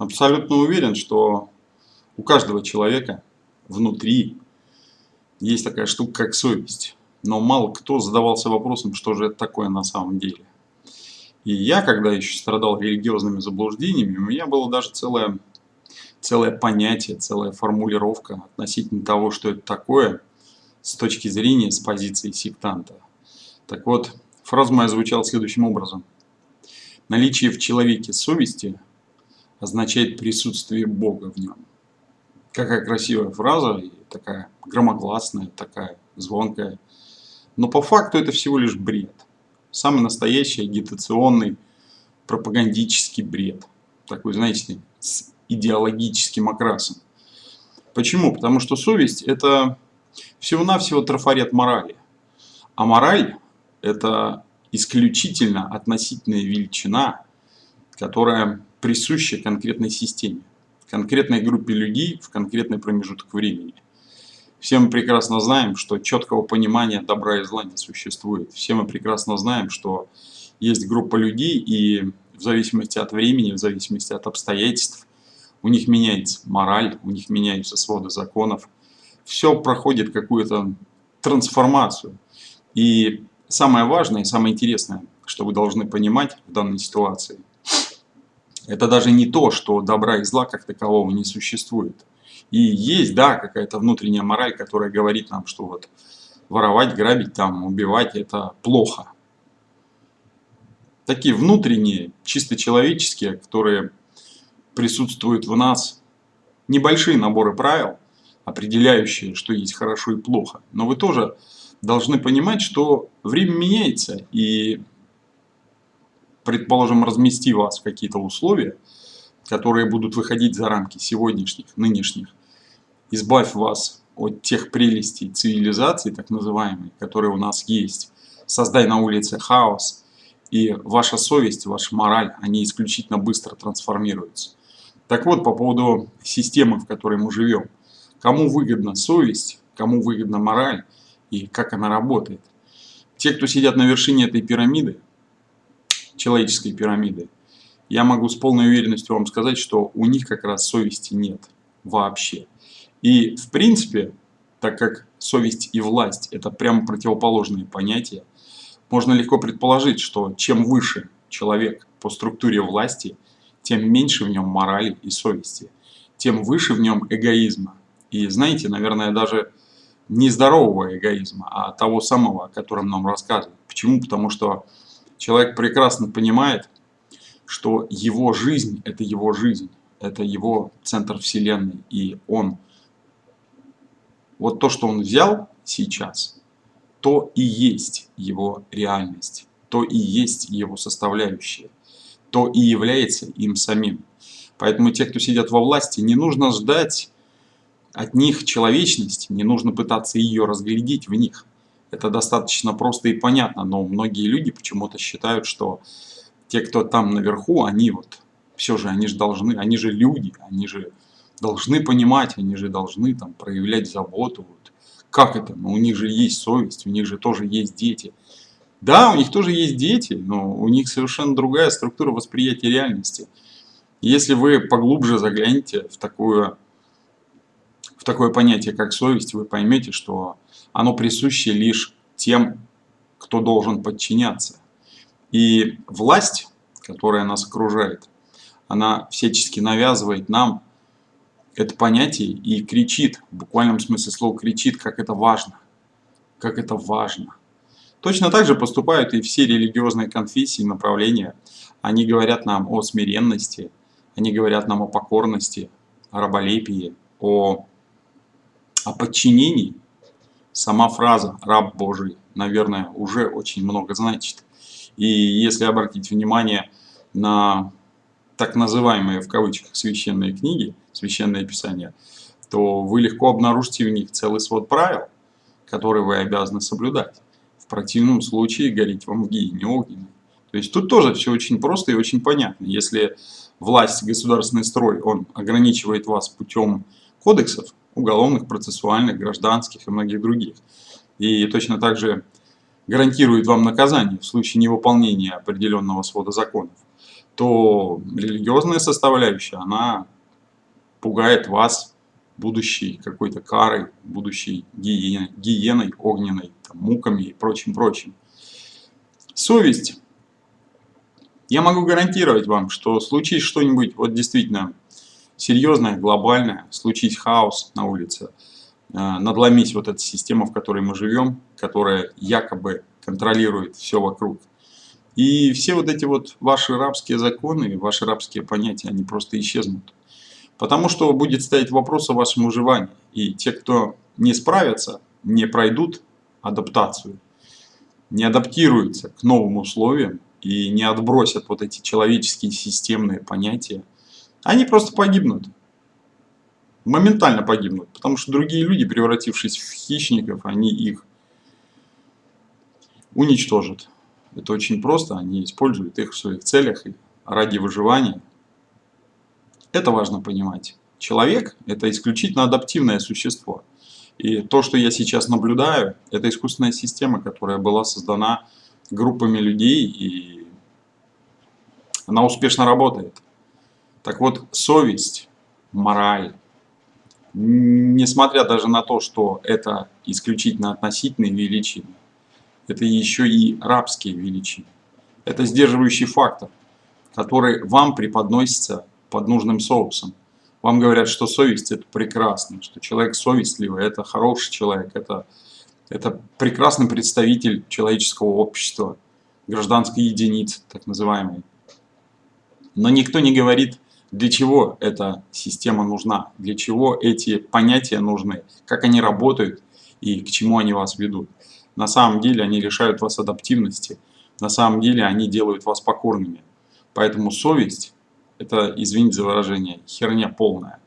абсолютно уверен, что у каждого человека внутри есть такая штука, как совесть. Но мало кто задавался вопросом, что же это такое на самом деле. И я, когда еще страдал религиозными заблуждениями, у меня было даже целое, целое понятие, целая формулировка относительно того, что это такое, с точки зрения, с позиции сектанта. Так вот, фраза моя звучала следующим образом. Наличие в человеке совести означает присутствие Бога в нем. Какая красивая фраза, такая громогласная, такая звонкая. Но по факту это всего лишь бред. Самый настоящий агитационный пропагандический бред. Такой, знаете, с идеологическим окрасом. Почему? Потому что совесть это всего-навсего трафарет морали. А мораль это исключительно относительная величина, которая присуща конкретной системе конкретной группе людей в конкретный промежуток времени. Все мы прекрасно знаем, что четкого понимания добра и зла не существует. Все мы прекрасно знаем, что есть группа людей, и в зависимости от времени, в зависимости от обстоятельств, у них меняется мораль, у них меняются своды законов. Все проходит какую-то трансформацию. И самое важное самое интересное, что вы должны понимать в данной ситуации – это даже не то, что добра и зла как такового не существует. И есть, да, какая-то внутренняя мораль, которая говорит нам, что вот воровать, грабить, там, убивать – это плохо. Такие внутренние, чисто человеческие, которые присутствуют в нас, небольшие наборы правил, определяющие, что есть хорошо и плохо. Но вы тоже должны понимать, что время меняется, и предположим, размести вас в какие-то условия, которые будут выходить за рамки сегодняшних, нынешних, избавь вас от тех прелестей цивилизации, так называемой, которые у нас есть, создай на улице хаос, и ваша совесть, ваша мораль, они исключительно быстро трансформируются. Так вот, по поводу системы, в которой мы живем. Кому выгодна совесть, кому выгодна мораль и как она работает. Те, кто сидят на вершине этой пирамиды, человеческой пирамиды, я могу с полной уверенностью вам сказать, что у них как раз совести нет вообще. И в принципе, так как совесть и власть это прямо противоположные понятия, можно легко предположить, что чем выше человек по структуре власти, тем меньше в нем морали и совести, тем выше в нем эгоизма. И знаете, наверное, даже не здорового эгоизма, а того самого, о котором нам рассказывают. Почему? Потому что человек прекрасно понимает, что его жизнь – это его жизнь, это его центр вселенной, и он, вот то, что он взял сейчас, то и есть его реальность, то и есть его составляющая, то и является им самим. Поэтому те, кто сидят во власти, не нужно ждать от них человечности, не нужно пытаться ее разглядеть в них. Это достаточно просто и понятно, но многие люди почему-то считают, что те, кто там наверху, они вот, все же, они же должны, они же люди, они же должны понимать, они же должны там проявлять заботу. Вот. Как это? Ну, у них же есть совесть, у них же тоже есть дети. Да, у них тоже есть дети, но у них совершенно другая структура восприятия реальности. Если вы поглубже заглянете в такое, в такое понятие, как совесть, вы поймете, что оно присуще лишь тем, кто должен подчиняться. И власть, которая нас окружает, она всячески навязывает нам это понятие и кричит, в буквальном смысле слова кричит, как это важно, как это важно. Точно так же поступают и все религиозные конфессии, направления. Они говорят нам о смиренности, они говорят нам о покорности, о раболепии, о, о подчинении сама фраза «раб Божий», наверное, уже очень много значит. И если обратить внимание на так называемые в кавычках священные книги, священное писание, то вы легко обнаружите в них целый свод правил, которые вы обязаны соблюдать. В противном случае гореть вам в гиене огненной. То есть тут тоже все очень просто и очень понятно. Если власть, государственный строй, он ограничивает вас путем кодексов, уголовных, процессуальных, гражданских и многих других. И точно так же гарантирует вам наказание в случае невыполнения определенного свода законов, то религиозная составляющая, она пугает вас будущей какой-то карой, будущей гиеной, гиеной огненной, там, муками и прочим-прочим. Совесть. Я могу гарантировать вам, что случись что-нибудь вот действительно серьезное, глобальное, случись хаос на улице, э, надломить вот эта система, в которой мы живем, которая якобы контролирует все вокруг. И все вот эти вот ваши рабские законы, ваши рабские понятия, они просто исчезнут. Потому что будет стоять вопрос о вашем выживании. И те, кто не справятся, не пройдут адаптацию, не адаптируются к новым условиям и не отбросят вот эти человеческие системные понятия, они просто погибнут. Моментально погибнут. Потому что другие люди, превратившись в хищников, они их уничтожат. Это очень просто, они используют их в своих целях и ради выживания. Это важно понимать. Человек – это исключительно адаптивное существо. И то, что я сейчас наблюдаю, это искусственная система, которая была создана группами людей, и она успешно работает. Так вот, совесть, мораль, несмотря даже на то, что это исключительно относительные величины, это еще и рабские величины. Это сдерживающий фактор, который вам преподносится под нужным соусом. Вам говорят, что совесть это прекрасно, что человек совестливый, это хороший человек, это, это прекрасный представитель человеческого общества, гражданской единицы, так называемой. Но никто не говорит, для чего эта система нужна, для чего эти понятия нужны, как они работают и к чему они вас ведут. На самом деле они лишают вас адаптивности, на самом деле они делают вас покорными. Поэтому совесть это, извините за выражение, херня полная.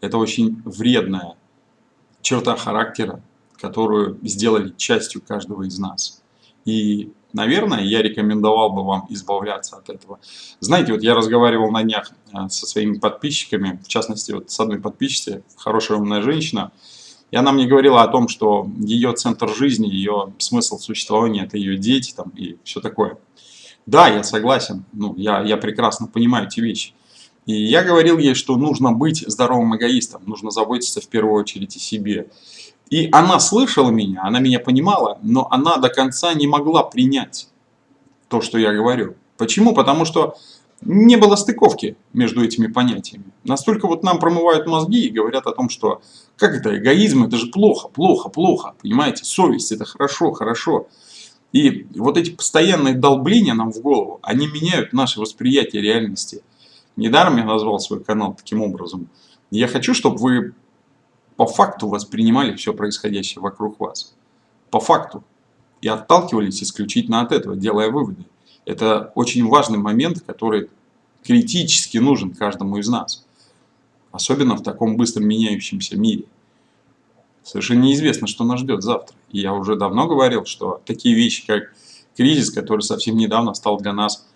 Это очень вредная черта характера, которую сделали частью каждого из нас. И, наверное, я рекомендовал бы вам избавляться от этого. Знаете, вот я разговаривал на днях э, со своими подписчиками, в частности, вот с одной подписчицей, хорошая умная женщина, и она мне говорила о том, что ее центр жизни, ее смысл существования – это ее дети там, и все такое. Да, я согласен, ну, я, я прекрасно понимаю эти вещи. И я говорил ей, что нужно быть здоровым эгоистом, нужно заботиться в первую очередь о себе. И она слышала меня, она меня понимала, но она до конца не могла принять то, что я говорю. Почему? Потому что не было стыковки между этими понятиями. Настолько вот нам промывают мозги и говорят о том, что как это эгоизм, это же плохо, плохо, плохо, понимаете, совесть это хорошо, хорошо. И вот эти постоянные долбления нам в голову, они меняют наше восприятие реальности. Недаром я назвал свой канал таким образом. Я хочу, чтобы вы по факту воспринимали все происходящее вокруг вас. По факту. И отталкивались исключительно от этого, делая выводы. Это очень важный момент, который критически нужен каждому из нас. Особенно в таком быстро меняющемся мире. Совершенно неизвестно, что нас ждет завтра. И я уже давно говорил, что такие вещи, как кризис, который совсем недавно стал для нас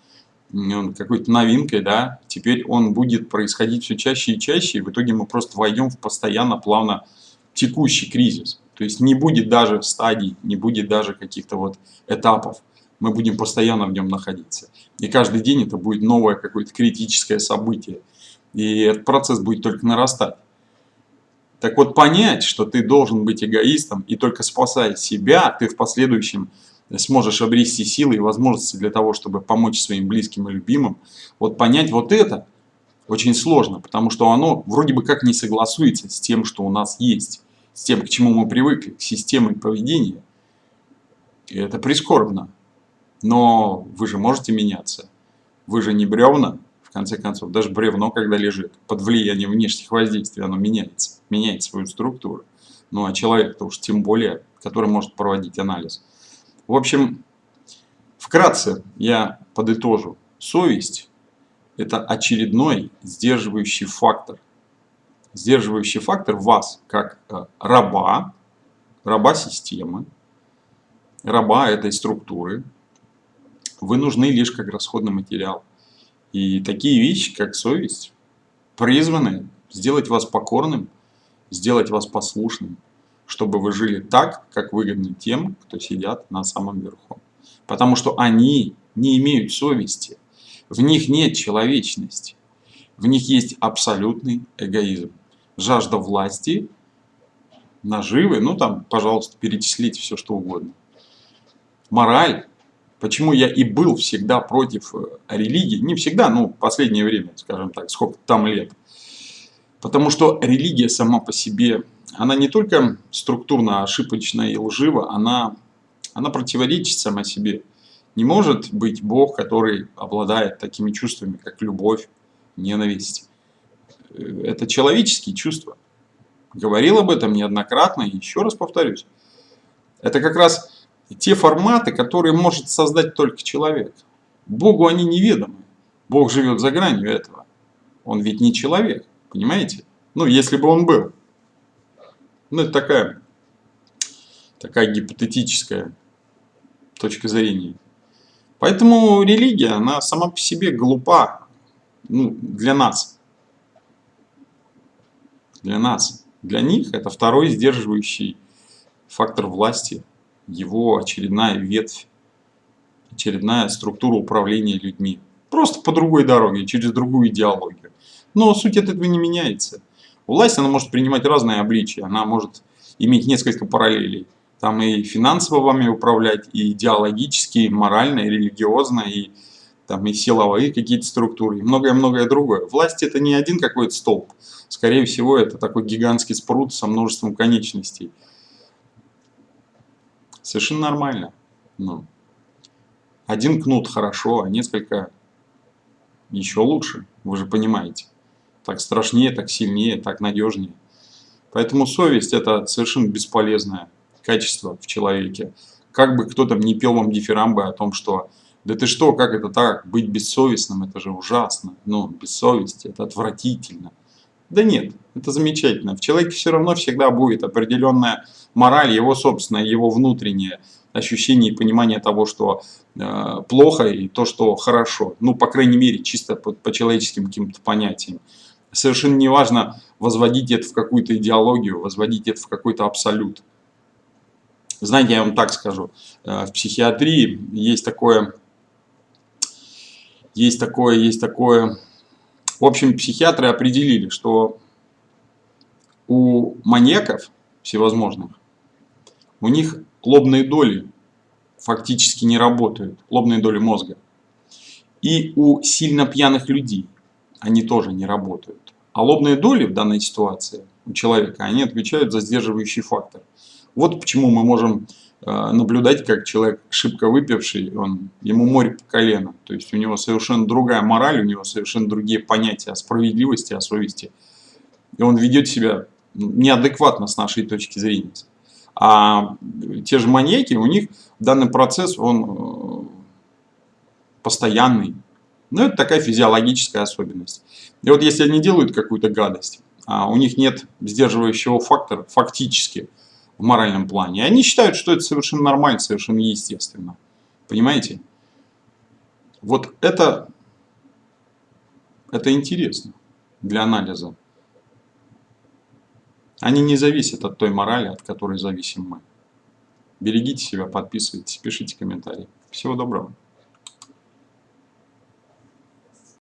какой-то новинкой, да, теперь он будет происходить все чаще и чаще, и в итоге мы просто войдем в постоянно плавно текущий кризис. То есть не будет даже стадий, не будет даже каких-то вот этапов. Мы будем постоянно в нем находиться. И каждый день это будет новое какое-то критическое событие. И этот процесс будет только нарастать. Так вот, понять, что ты должен быть эгоистом и только спасая себя, ты в последующем сможешь обрести силы и возможности для того, чтобы помочь своим близким и любимым. Вот понять вот это очень сложно, потому что оно вроде бы как не согласуется с тем, что у нас есть, с тем, к чему мы привыкли, к системе поведения. И это прискорбно. Но вы же можете меняться. Вы же не бревна, конце концов, даже бревно, когда лежит под влиянием внешних воздействий, оно меняется, меняет свою структуру. Ну а человек-то уж тем более, который может проводить анализ. В общем, вкратце я подытожу. Совесть – это очередной сдерживающий фактор. Сдерживающий фактор вас, как э, раба, раба системы, раба этой структуры. Вы нужны лишь как расходный материал. И такие вещи, как совесть, призваны сделать вас покорным, сделать вас послушным, чтобы вы жили так, как выгодно тем, кто сидят на самом верху. Потому что они не имеют совести. В них нет человечности. В них есть абсолютный эгоизм. Жажда власти, наживы, ну там, пожалуйста, перечислите все, что угодно. Мораль. Почему я и был всегда против э, религии, не всегда, ну, последнее время, скажем так, сколько там лет. Потому что религия сама по себе, она не только структурно ошибочная и лжива, она, она противоречит сама себе. Не может быть Бог, который обладает такими чувствами, как любовь, ненависть. Э, это человеческие чувства. Говорил об этом неоднократно и еще раз повторюсь. Это как раз те форматы, которые может создать только человек. Богу они неведомы. Бог живет за гранью этого. Он ведь не человек, понимаете? Ну, если бы он был. Ну, это такая, такая гипотетическая точка зрения. Поэтому религия, она сама по себе глупа ну, для нас. Для нас. Для них это второй сдерживающий фактор власти, его очередная ветвь, очередная структура управления людьми. Просто по другой дороге, через другую идеологию. Но суть от этого не меняется. Власть, она может принимать разные обличия, она может иметь несколько параллелей. Там и финансово вами управлять, и идеологически, и морально, и религиозно, и, там, и силовые какие-то структуры, и многое-многое другое. Власть это не один какой-то столб. Скорее всего, это такой гигантский спрут со множеством конечностей. Совершенно нормально. Ну, один кнут хорошо, а несколько еще лучше. Вы же понимаете. Так страшнее, так сильнее, так надежнее. Поэтому совесть это совершенно бесполезная качество в человеке. Как бы кто там не пел вам дифирамбы о том, что да ты что, как это так, быть бессовестным, это же ужасно, ну, бессовесть, это отвратительно. Да нет, это замечательно. В человеке все равно всегда будет определенная мораль, его собственное, его внутреннее ощущение и понимание того, что э, плохо и то, что хорошо. Ну, по крайней мере, чисто по, по человеческим каким-то понятиям. Совершенно не важно возводить это в какую-то идеологию, возводить это в какой-то абсолют. Знаете, я вам так скажу, э, в психиатрии есть такое, есть такое, есть такое... В общем, психиатры определили, что у маньяков всевозможных, у них лобные доли фактически не работают, лобные доли мозга. И у сильно пьяных людей они тоже не работают. А лобные доли в данной ситуации у человека, они отвечают за сдерживающий фактор. Вот почему мы можем э, наблюдать, как человек шибко выпивший, он, ему море по колено. То есть у него совершенно другая мораль, у него совершенно другие понятия о справедливости, о совести. И он ведет себя неадекватно с нашей точки зрения. А те же маньяки, у них данный процесс, он э, постоянный. Ну, это такая физиологическая особенность. И вот если они делают какую-то гадость, а у них нет сдерживающего фактора, фактически, в моральном плане. Они считают, что это совершенно нормально, совершенно естественно. Понимаете? Вот это, это интересно для анализа. Они не зависят от той морали, от которой зависим мы. Берегите себя, подписывайтесь, пишите комментарии. Всего доброго.